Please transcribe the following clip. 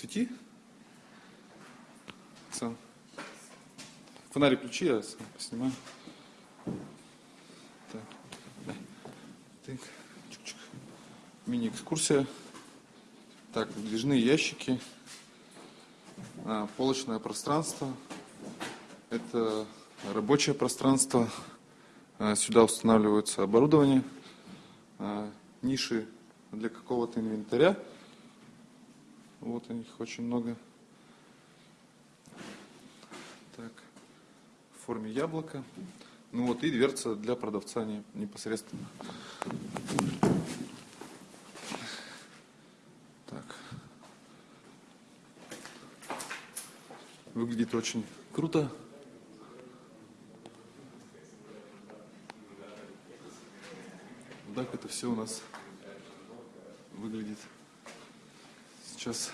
пути. Сам. Фонарик включи, я сам поснимаю. Так. Дай. Так. Чук-чук. Мини-экскурсия. Так, выдвижные ящики. А, полочное пространство. Это рабочее пространство. А, Сюда устанавливается оборудование. А, Ниши для какого-то инвентаря. Вот у них очень много. Так, в форме яблока. Ну вот и дверца для продавца не- непосредственно. Так. Выглядит очень круто. Так это все у нас выглядит. just